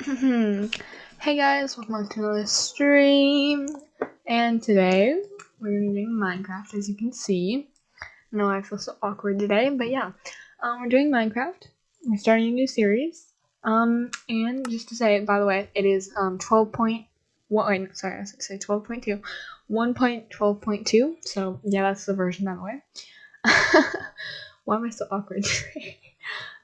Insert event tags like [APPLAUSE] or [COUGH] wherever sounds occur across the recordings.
hey guys, welcome back to another stream. And today we're gonna be doing Minecraft, as you can see. I know I feel so awkward today, but yeah, um, we're doing Minecraft. We're starting a new series. Um, and just to say, by the way, it is um 12.1. Wait, sorry, I was gonna say 12.2, 1.12.2. So yeah, that's the version, by the way. [LAUGHS] Why am I so awkward [LAUGHS] today?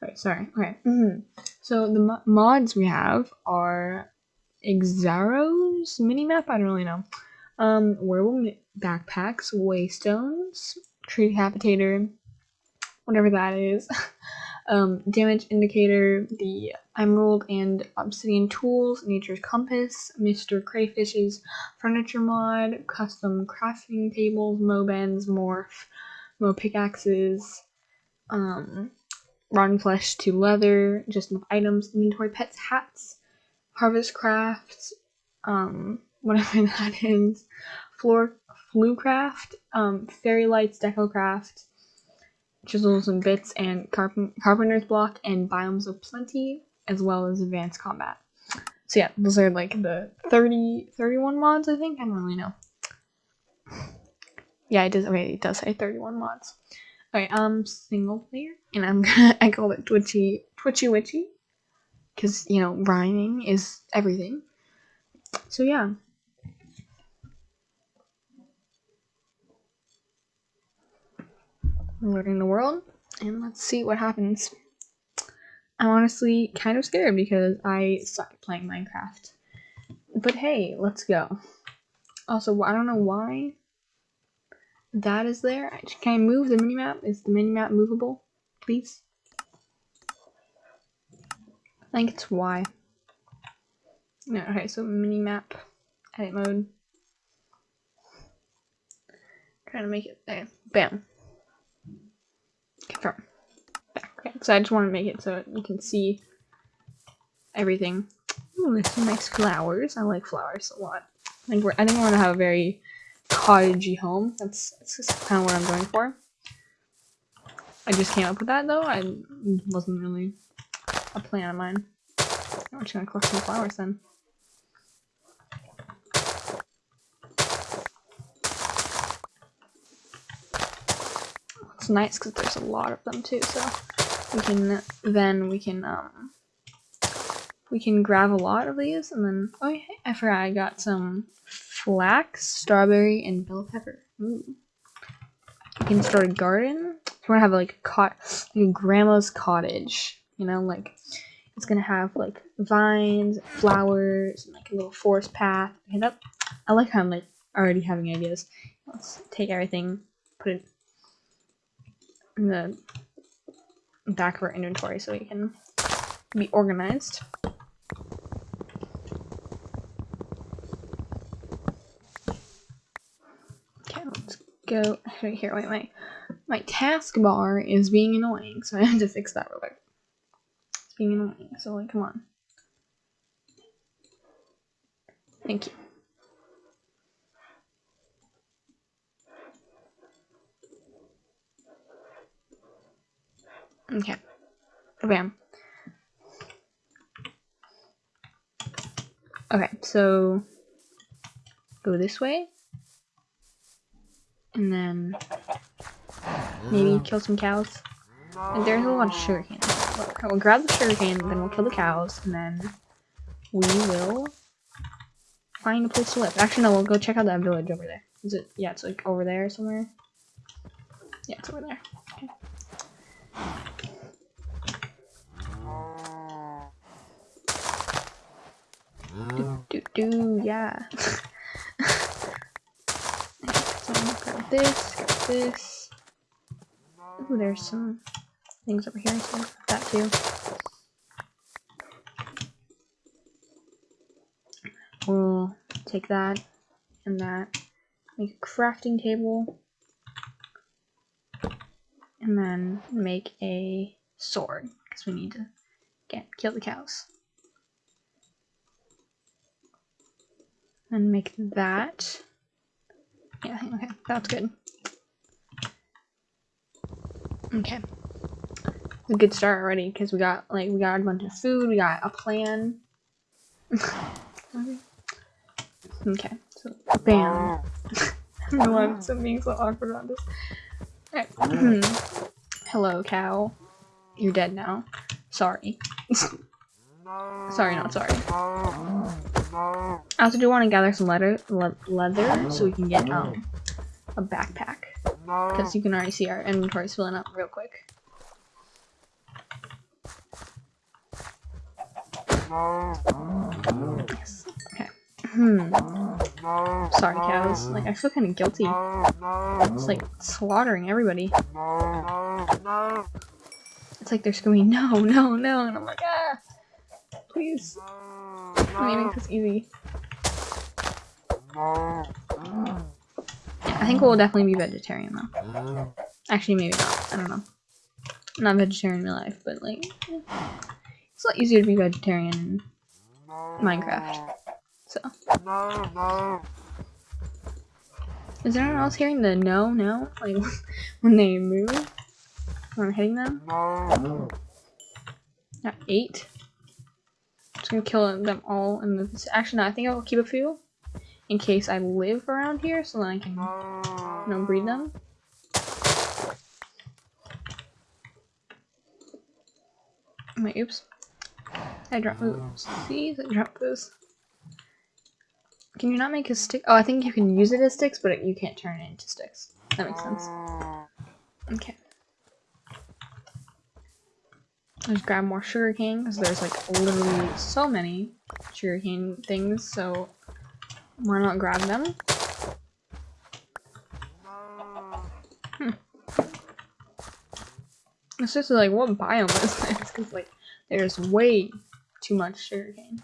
Alright, sorry. Okay. Mm -hmm. So the mo mods we have are Exaro's minimap. I don't really know. Um, wearable backpacks, waystones, tree decapitator, whatever that is. [LAUGHS] um, damage indicator, the emerald and obsidian tools, nature's compass, Mr. Crayfish's furniture mod, custom crafting tables, mo morph, mo pickaxes, um, rotten flesh to leather, just enough items, inventory, pets, hats, harvest crafts, um, [LAUGHS] whatever that is, floor, flue craft, um, fairy lights, deco craft, chisels and bits, and carp- carpenter's block, and biomes of plenty, as well as advanced combat. So yeah, those are like the 30, 31 mods, I think. I don't really know. Yeah, it does. Okay, it does say 31 mods. Okay, um, single player, and I'm [LAUGHS] gonna I call it Twitchy Twitchy Witchy, because you know rhyming is everything. So yeah. Learning the world, and let's see what happens. I'm honestly kind of scared because I suck at playing Minecraft. But hey, let's go. Also, I don't know why that is there. Can I move the minimap? Is the minimap movable? Please? I think it's Y. No, okay, so minimap, edit mode. Trying to make it there. Bam. Confirm. Back. Okay, so I just want to make it so you can see everything. Ooh, there's some nice flowers. I like flowers a lot. I think we're I think we're gonna have a very cottagey home. That's, that's kind of what I'm going for. I just came up with that though. I wasn't really a plan of mine. I'm just gonna collect some flowers then. It's nice because there's a lot of them too, so we can then we can um we can grab a lot of these and then oh yeah, I forgot I got some flax, strawberry, and bell pepper. Ooh. You can start a garden. We're gonna have like a cot, like a grandma's cottage, you know, like it's gonna have like vines, flowers, and like a little forest path. That I like how I'm like already having ideas. Let's take everything, put it in the back of our inventory so we can be organized. Go right here. Wait, my my taskbar is being annoying, so I [LAUGHS] have to fix that real quick. It's being annoying. So like, come on. Thank you. Okay. Bam. Okay, so go this way and then maybe kill some cows. And there's a lot of sugarcane. Look, we'll grab the sugarcane, then we'll kill the cows, and then we will find a place to live. Actually, no, we'll go check out that village over there. Is it? Yeah, it's like over there somewhere. Yeah, it's over there. Okay. Do do do, yeah. [LAUGHS] grab this, this. Ooh, there's some things over here, so that too. We'll take that and that, make a crafting table, and then make a sword, because we need to get kill the cows. And make that. Yeah, okay, that's good. Okay. A good start already because we got like we got a bunch of food, we got a plan. [LAUGHS] okay, so bam. I don't know why I'm being so awkward about this. [CLEARS THROAT] Hello, cow. You're dead now. Sorry. [LAUGHS] sorry, not sorry. I also do want to gather some leather, le leather so we can get um a backpack. Because you can already see our inventory filling up real quick. Yes. Okay. Hmm. Sorry, cows. Like, I feel kind of guilty. It's like slaughtering everybody. It's like they're screaming, no, no, no, and I'm like, ah, please. Let me make this easy. I think we'll definitely be vegetarian though. Mm. Actually, maybe not. I don't know. I'm not vegetarian in real life, but like, it's a lot easier to be vegetarian in Minecraft. So. Is anyone else hearing the no, no? Like, [LAUGHS] when they move? When I'm hitting them? Got eight. Just gonna kill them all in the. Actually, no, I think I'll keep a few in case I live around here, so then I can, you know, breed them. My oops. I dropped those. Oh. See, I dropped those. Can you not make a stick? Oh, I think you can use it as sticks, but you can't turn it into sticks. That makes sense. Okay. Let's grab more sugarcane, because there's like literally so many sugarcane things, so why not grab them? Hmm. It's just like, what biome is this? [LAUGHS] Because, like, there's way too much sugarcane.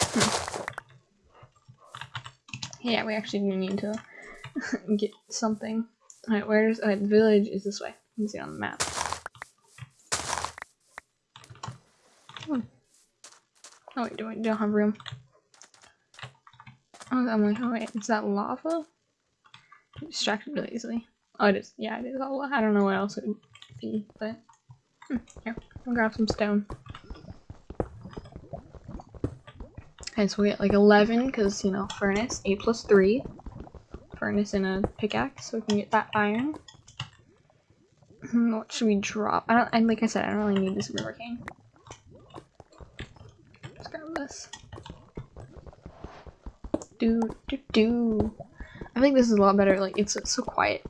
Hmm. Yeah, we actually do need to [LAUGHS] get something. Alright, where's the village is this way. You can see on the map. Oh wait, do I don't have room? Oh, I'm like, oh wait, is that lava? I'm distracted really easily. Oh, it is. Yeah, it is all. I don't know what else it would be, but hmm, here, I'll grab some stone. Okay, so we get like 11 because you know furnace 8 plus 3 furnace and a pickaxe, so we can get that iron. Hmm, what should we drop? I don't. And like I said, I don't really need this river cane Do do do. I think this is a lot better. Like it's, it's so quiet.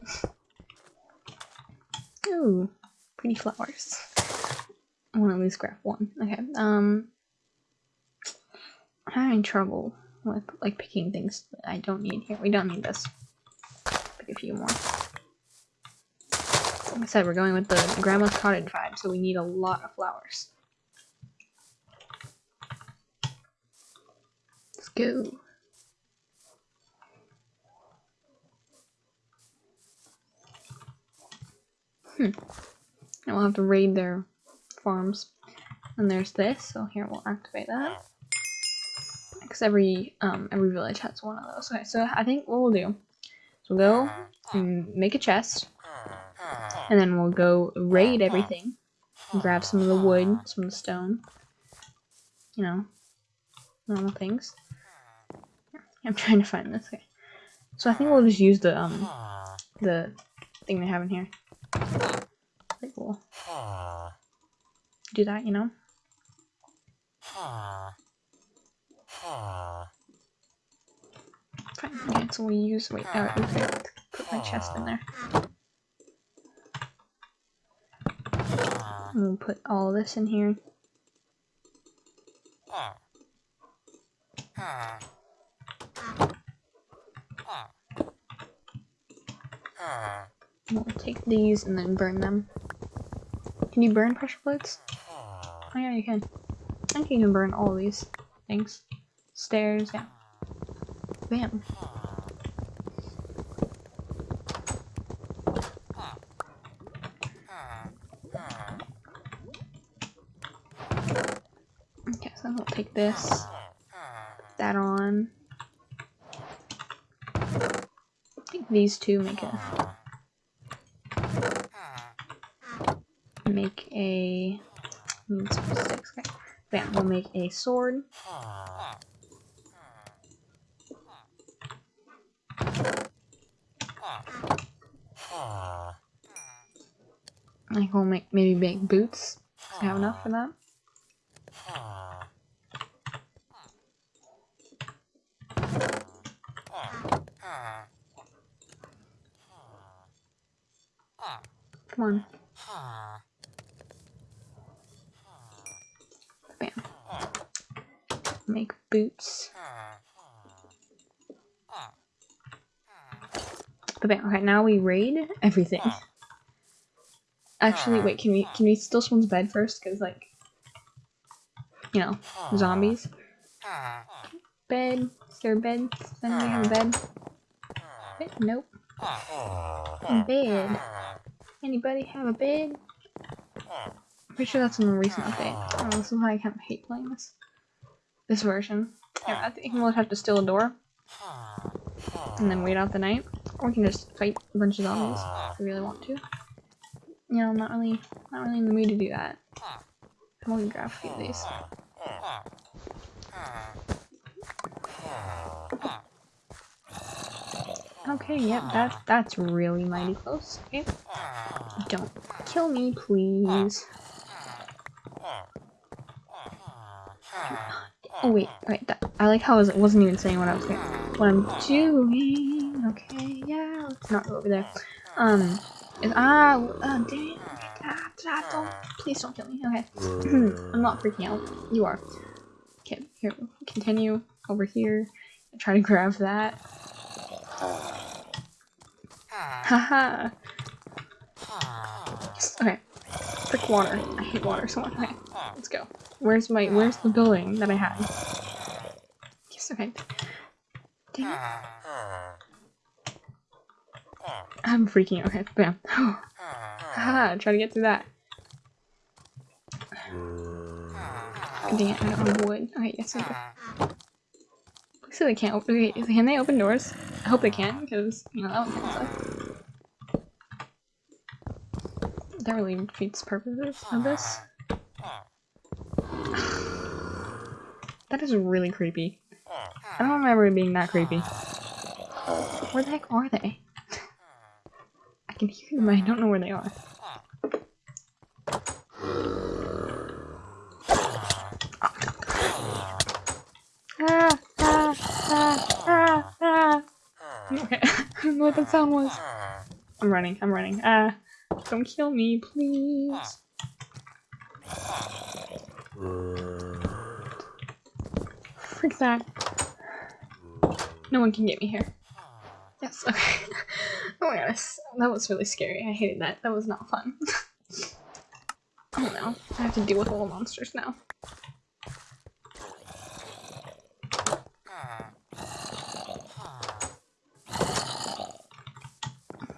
Ooh, pretty flowers. I want to at least grab one. Okay. Um, I'm having trouble with like picking things that I don't need here. We don't need this. Pick a few more. Like I said, we're going with the grandma's cottage vibe, so we need a lot of flowers. Go. Hmm. And we'll have to raid their farms. And there's this, so here we'll activate that. Because every um every village has one of those. Okay, so I think what we'll do is we'll go and make a chest. And then we'll go raid everything. Grab some of the wood, some of the stone. You know, normal things. I'm trying to find this. Okay. So I think we'll just use the um the thing they have in here. Like we'll do that, you know. Fine. Okay, so we use wait. Oh, okay. Put my chest in there. And we'll put all this in here. We'll take these and then burn them. Can you burn pressure plates? Oh yeah, you can. I think you can burn all these things. Stairs, yeah. Bam. Okay, so I'll take this, put that on. I think these two make it. make a sticks. Okay. Bam, we'll make a sword. Like we'll make maybe make boots. I have enough for that? Come on. Make boots. Okay, now we raid everything. Actually, wait. Can we can we steal someone's bed first? Cause like, you know, zombies. Bed. Is there a bed? Does anybody have a bed? Bed? Nope. Bed. Anybody have a bed? I'm pretty sure that's in the recent update. Oh, this is why I kind of hate playing this. This version. Yeah, I think we'll have to steal a door. And then wait out the night. Or we can just fight a bunch of zombies if we really want to. You know, I'm not really, not really in the mood to do that. I'm gonna grab a few of these. Okay, yep, that, that's really mighty close. Okay. Don't kill me, please. Oh wait, wait. That, I like how I wasn't even saying what I was doing. What I'm doing. Okay, yeah. Let's not go over there. Um, is ah, oh, dang. Ah, ah, don't. Please don't kill me. Okay. [CLEARS THROAT] I'm not freaking out. You are. Okay, here. Continue over here. Try to grab that. Haha. okay. Quick water. I hate water so much. Okay, let's go. Where's my where's the building that I had? Yes, okay. Dang it. I'm freaking okay, bam. [GASPS] Haha, try to get through that. Dang it, I don't have wood. Okay, yes, okay. So they can't open. Wait, can they open doors? I hope they can, because you know that would kind of suck. That really defeats purposes of this. [SIGHS] that is really creepy. I don't remember it being that creepy. Where the heck are they? [LAUGHS] I can hear them, I don't know where they are. Ah, ah, ah, ah, ah. Okay, [LAUGHS] I don't know what that sound was. I'm running, I'm running. Ah, don't kill me, please. Freak that. No one can get me here. Yes, okay. [LAUGHS] oh my gosh, that was really scary. I hated that. That was not fun. [LAUGHS] oh no, I have to deal with all the monsters now.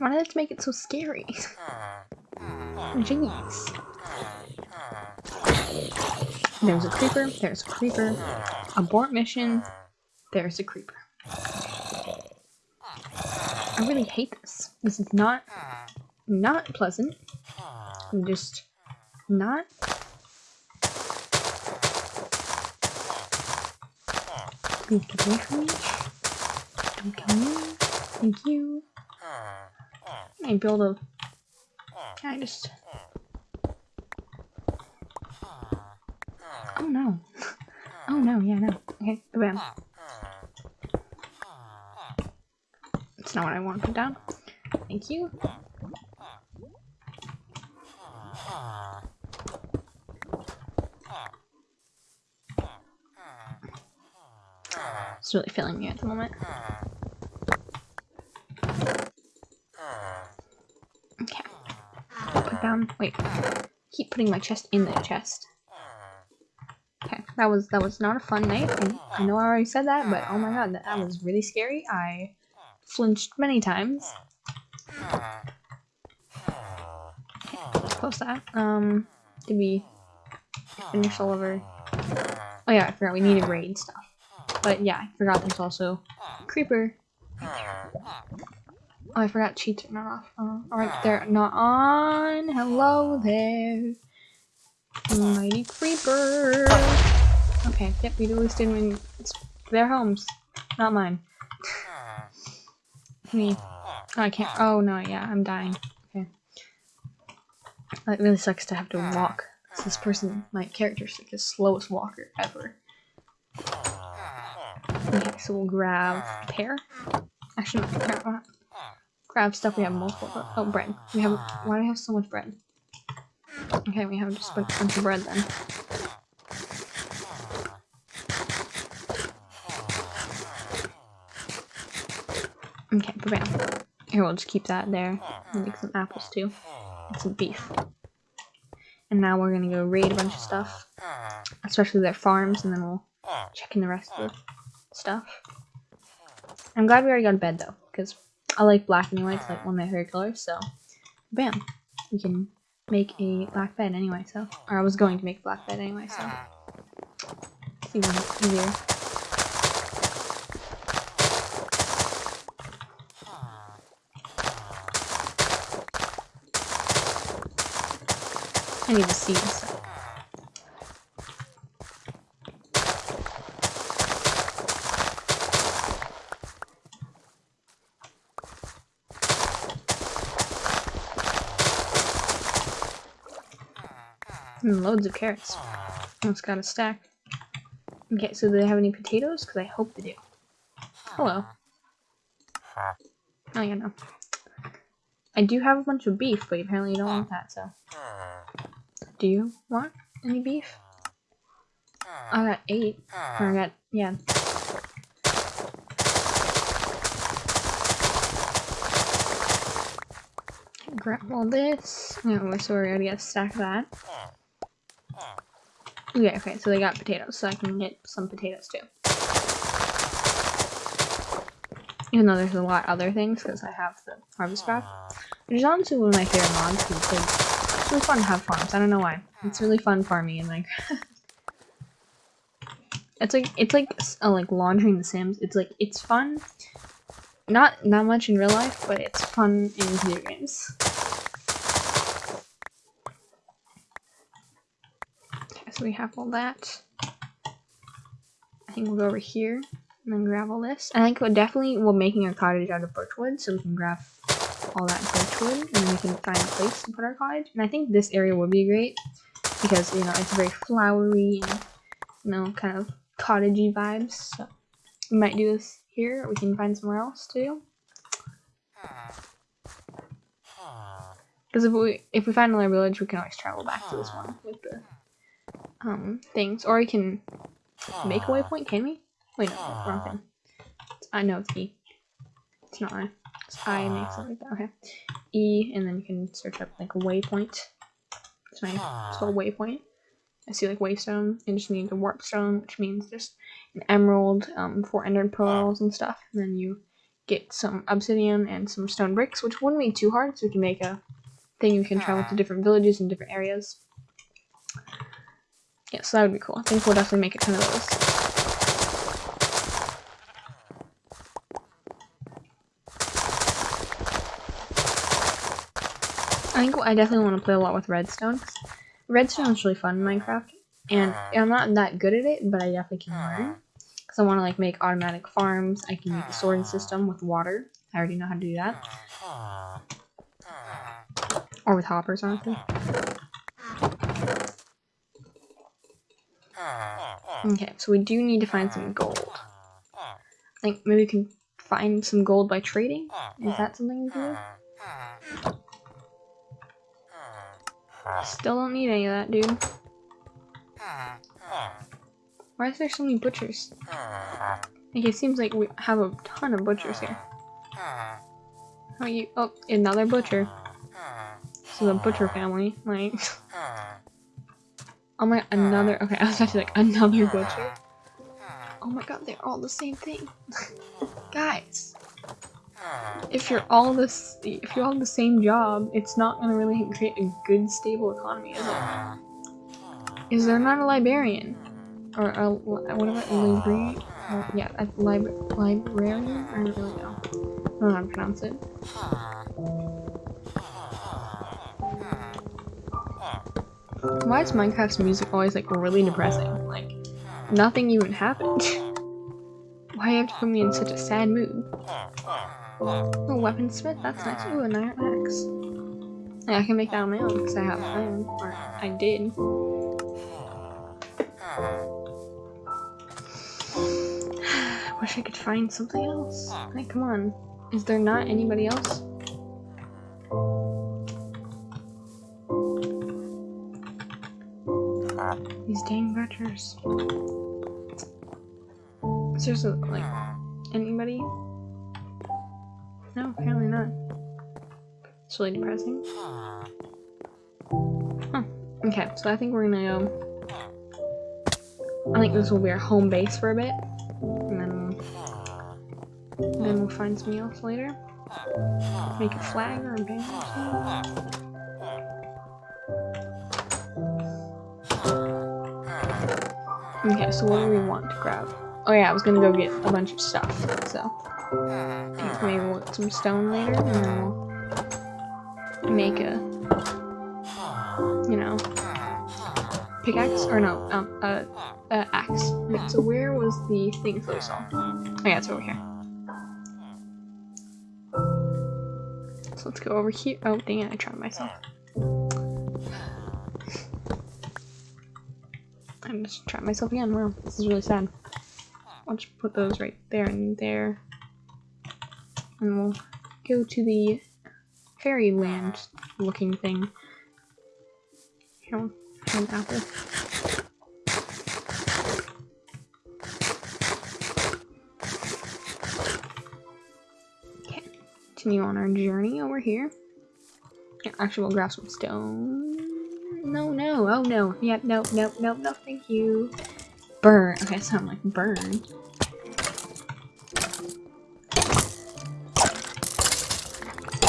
Why did it make it so scary? Jeez. There's a creeper, there's a creeper. Abort mission, there's a creeper. I really hate this. This is not, not pleasant. I'm just not. Get away from me. Don't kill me. Thank you. I build a. I just? Oh no. [LAUGHS] Oh no, yeah, no. Okay, bam. That's not what I want to put down. Thank you. It's really filling me at the moment. Okay. Put down. Wait. Keep putting my chest in the chest. Okay, that was that was not a fun night. I, I know I already said that, but oh my god, that, that was really scary. I flinched many times. Let's Close that. Um, did we finish all of our... Oh yeah, I forgot we needed raid stuff. But yeah, I forgot there's also creeper. Oh, I forgot cheats are not off. Oh, uh, Alright, they're ah. not on. Hello there. Mighty creeper. Okay, yep, we least didn't win. It's their homes, not mine. Ah. Me. Ah. Oh, I can't. Oh no, yeah, I'm dying. Okay. That really sucks to have to walk. This person, my character's like the slowest walker ever. Okay, so we'll grab pear. Actually, no, grab, grab stuff we have multiple. Oh, bread. We have. Why do we have so much bread? Okay, we have just a bunch of bread then. Okay, bam. Here, we'll just keep that there. We'll make some apples too. And some beef. And now we're gonna go raid a bunch of stuff. Especially their farms, and then we'll check in the rest of the stuff. I'm glad we already got a bed though, because I like black anyway, it's like uh-huh. one of my favorite colors, so bam. We can make a black bed anyway, so or I was going to make a black bed anyway, so it's even easier. I need to see this. And loads of carrots. Almost got a stack. Okay, so do they have any potatoes? Because I hope they do. Oh, Hello. Oh, yeah, no. I do have a bunch of beef, but apparently you don't want that, so. Do you want any beef? I got eight. Or I got, yeah. Grab all this. Oh, so we're gonna a stack of that. Okay, okay, so they got potatoes, so I can get some potatoes too. Even though there's a lot of other things, because I have the harvest craft. Which is honestly one of my favorite mods, because it's, it's really fun to have farms. I don't know why. It's really fun farming in Minecraft. [LAUGHS] it's like, it's like, uh, like laundering the Sims. It's like, it's fun. Not, not much in real life, but it's fun in video games. So we have all that. I think we'll go over here and then grab all this. I think we're definitely we're making a cottage out of birchwood, so we can grab all that birchwood and then we can find a place to put our cottage. And I think this area would be great because you know it's very flowery and you know kind of cottagey vibes. So we might do this here. we can find somewhere else to do. Because hmm. hmm. if we if we find another village, we can always travel back to this one with the um things, or we can make a waypoint. Can we? Wait, no, wrong thing. I know it's E. It's not I. It's I makes it like that. Okay. E, and then you can search up like waypoint. It's my it's called waypoint. I see like waystone. It just needs a warp stone, which means just an emerald, um, four ender pearls and stuff. And then you get some obsidian and some stone bricks, which wouldn't be too hard, so we can make a thing you can travel to different villages and different areas. Yeah, so that would be cool. I think we'll definitely make a ton of those. I think I definitely want to play a lot with redstone. Redstone is really fun in Minecraft, and uh-huh. I'm not that good at it, but I definitely can learn. Because uh-huh. I want to like make automatic farms. I can make a sorting system with water. I already know how to do that. Uh-huh. Or with hoppers, honestly. Okay, so we do need to find some gold. I think maybe we can find some gold by trading? Is that something to do? Still don't need any of that, dude. Why is there so many butchers? Like, it seems like we have a ton of butchers here. How you? Oh, another butcher. Is a butcher family. Like. [LAUGHS] Oh my, another, okay, I was actually like, another butcher? Oh my god, they're all the same thing. [LAUGHS] Guys. If you're all this, if you're all the same job, it's not gonna really create a good, stable economy, is it? Is there not a librarian? Or a, what about a librarian? Uh, yeah, a lib librarian? I don't really know. I don't know how to pronounce it. Why is Minecraft's music always like really depressing? Like, nothing even happened. [LAUGHS] Why have to put me in such a sad mood? Oh, weaponsmith, that's nice. Ooh, an iron axe. Yeah, I can make that on my own because I have iron, or I did. [SIGHS] Wish I could find something else. Like, come on. Is there not anybody else? These dang butchers. Seriously, like, anybody? No, apparently not. It's really depressing. Huh. Okay, so I think we're gonna go. I think this will be our home base for a bit. And then we'll, then we'll find something else later. Make a flag or a banner or something. Okay, so what do we want to grab? Oh yeah, I was gonna go get a bunch of stuff, so. maybe we'll get some stone later, and we'll make a, you know, pickaxe, or no, um, a, axe. So where was the thing for this all? Oh yeah, it's over here. So let's go over here. Oh, dang it, I tried myself. I just tried myself again. Wow, this is really sad. I'll just put those right there and there. And we'll go to the fairyland looking thing. Here, we'll an apple. Okay, continue on our journey over here. Actually, we'll grab some stone no, no, oh no. Yeah, no, no, no, no, thank you. Burn. Okay, so I'm like, burn.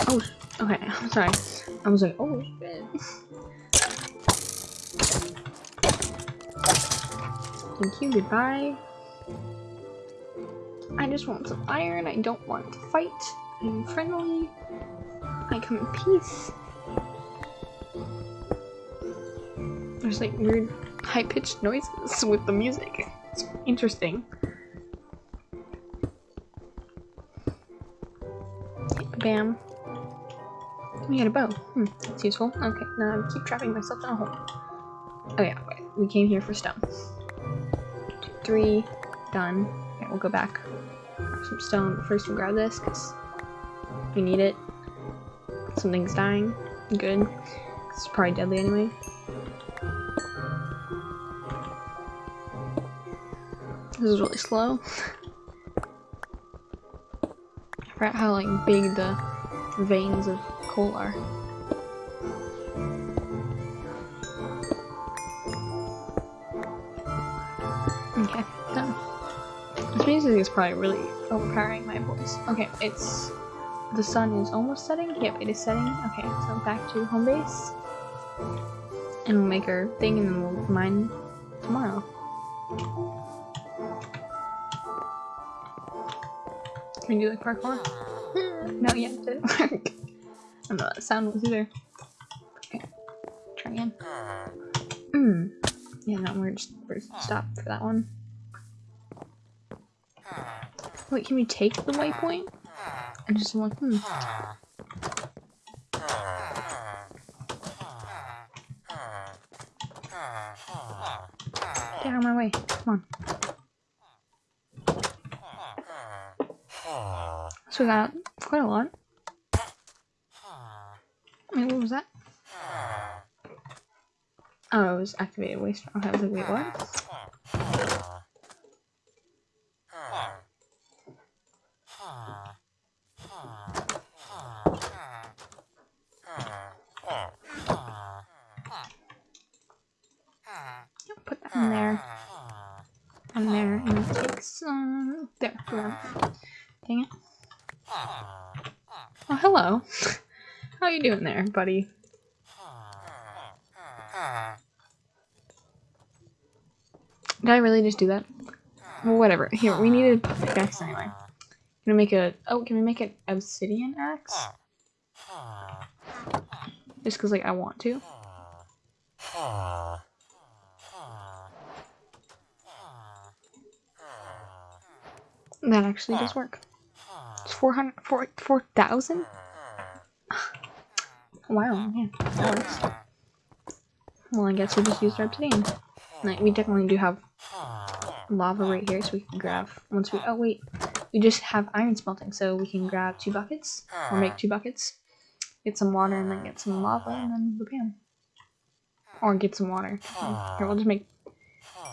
Oh, okay, [LAUGHS] I'm sorry. I was like, oh shit. Thank you, goodbye. I just want some iron, I don't want to fight. I'm friendly. I come in peace. There's like weird high-pitched noises with the music. It's interesting. Bam. We got a bow. Hmm, that's useful. Okay, now I keep trapping myself in a hole. Oh yeah, wait. We came here for stone. Two, three, done. Okay, we'll go back. Grab some stone. First we'll grab this, because we need it. Something's dying. Good. It's probably deadly anyway. This is really slow. I forgot how like big the veins of coal are. Okay, done. This music is probably really overpowering my voice. Okay, it's the sun is almost setting. Yep, it is setting. Okay, so back to home base. And we'll make our thing and then we'll mine tomorrow. Can you do like parkour? [LAUGHS] no, yeah, it didn't work. I don't know what sound was either. Okay, try again. Hmm. Yeah, no, we're just we're stop for that one. Wait, can we take the waypoint? I just want hmm. Get out of my way. Come on. So we got quite a lot. Wait, what was that? Oh, it was activated waste. Okay, I was like, wait, what? Put that in there. And there, and take some. There, Dang it. Hello. How you doing there, buddy? Did I really just do that? Well, whatever. Here, we needed pickaxe anyway. Can we make a, oh, can we make an obsidian axe? Just because, like, I want to. That actually does work. It's 400, 4,000? Wow, yeah. Well, I guess we'll just use our obsidian. Like, we definitely do have lava right here, so we can grab, once we, oh wait, we just have iron smelting, so we can grab two buckets, or make two buckets, get some water, and then get some lava, and then bam. Or get some water. Here, we'll just make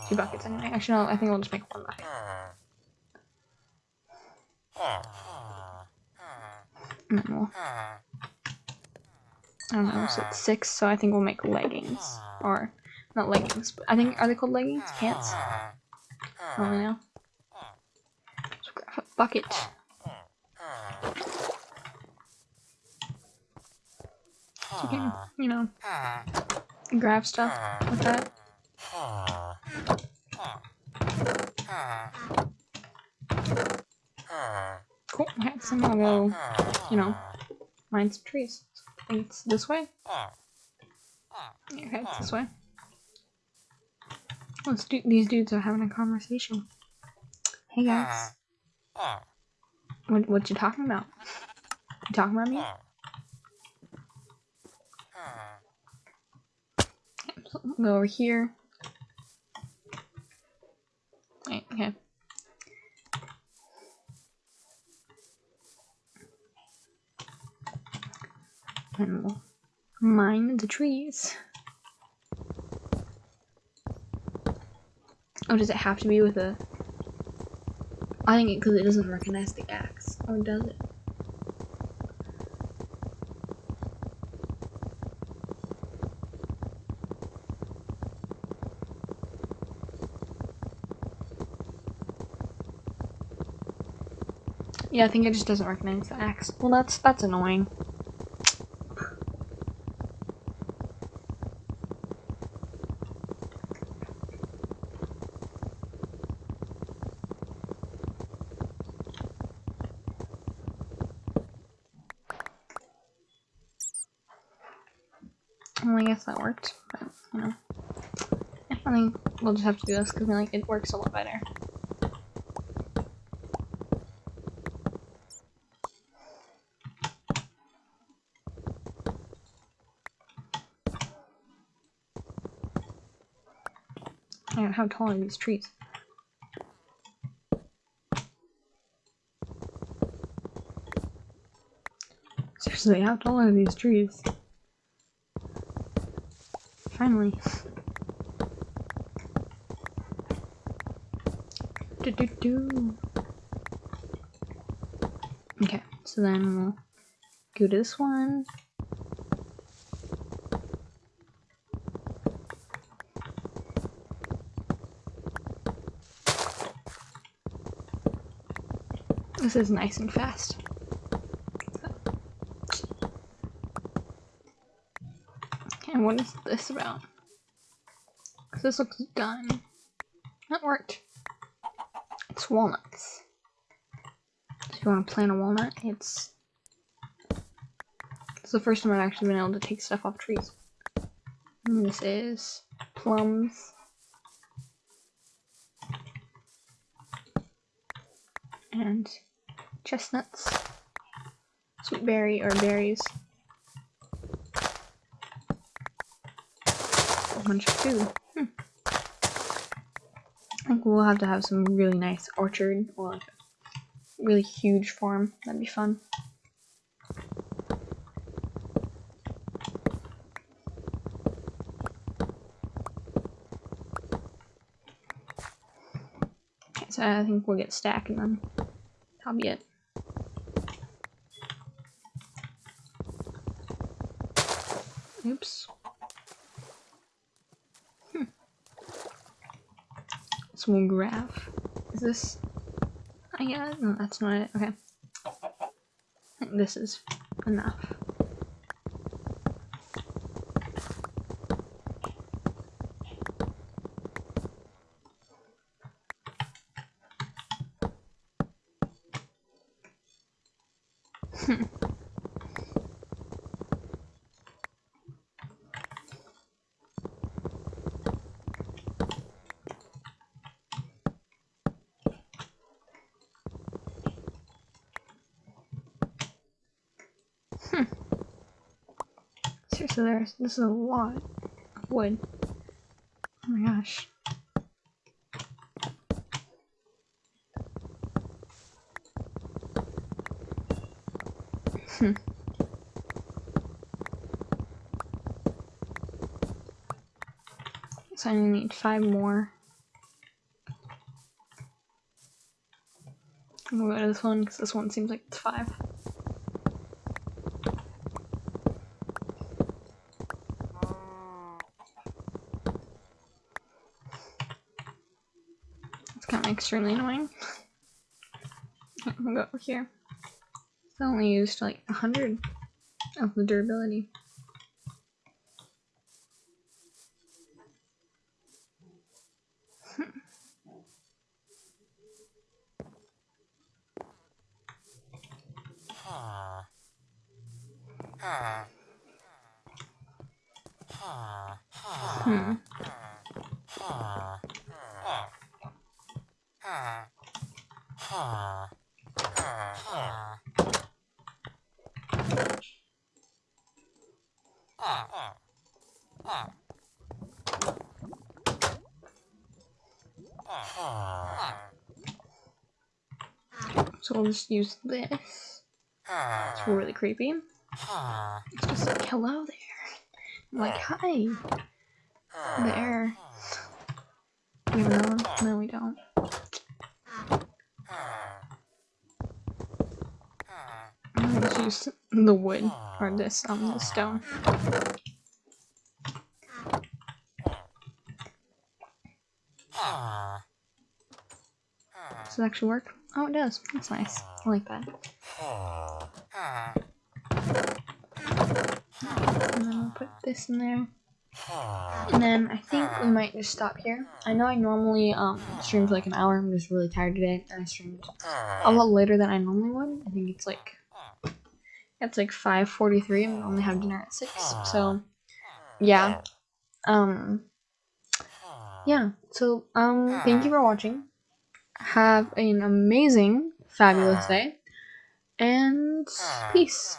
two buckets anyway. Actually, no, I think we'll just make one bucket. And then we'll, I don't know, so it's six, so I think we'll make leggings. Or, not leggings, but I think, are they called leggings? Pants? I don't know. So grab a bucket. So you can, you know, grab stuff with that. Cool. Okay, so now I'll go, you know, mine some trees. It's this way. Okay, it's this way. Let's do. These dudes are having a conversation. Hey guys. What what you talking about? You talking about me? Go over here. Okay. We'll mine the trees. Oh, does it have to be with a... I think it because it, it doesn't recognize the axe. Or does it? Yeah, I think it just doesn't recognize the axe. Well, that's that's annoying. Well, I guess that worked, but, you know. Yeah, I we'll just have to do this because like, it works a lot better. Yeah, how tall are these trees? Seriously, how tall are these trees? Finally. [LAUGHS] Do do. Okay, so then we'll go to this one. This is nice and fast. And what is this about? This looks done. That worked. Walnuts. So if you want to plant a walnut, it's it's the first time I've actually been able to take stuff off trees. And this is plums. And chestnuts. Sweet berry or berries. A bunch of food. Think we'll have to have some really nice orchard or like really huge farm. That'd be fun. Okay, so I think we'll get stack and then that'll be it. Oops. Hmm. So we'll graph. Is this? I yeah, no, that's not it. Okay. I think this is enough. Hmm. This is a lot of wood. Oh my gosh. Hmm. So I need five more. I'm gonna go to this one because this one seems like it's five. Extremely annoying. Gonna go over here. It's only used like a hundred of the durability. We'll just use this. It's ah. really creepy. Ah. It's just like, hello there. I'm like, ah. hi. There. We have another one? No, we don't. Just use the wood, or this, um, the stone. Does it actually work? Oh, it does. That's nice. I like that. And then we'll put this in there. And then I think we might just stop here. I know I normally um, stream for like an hour. I'm just really tired today. And I streamed a lot later than I normally would. I think it's like it's like 5:43 and we only have dinner at 6. So yeah. Um yeah. So um thank you for watching. Have an amazing fabulous ah. day and ah. peace.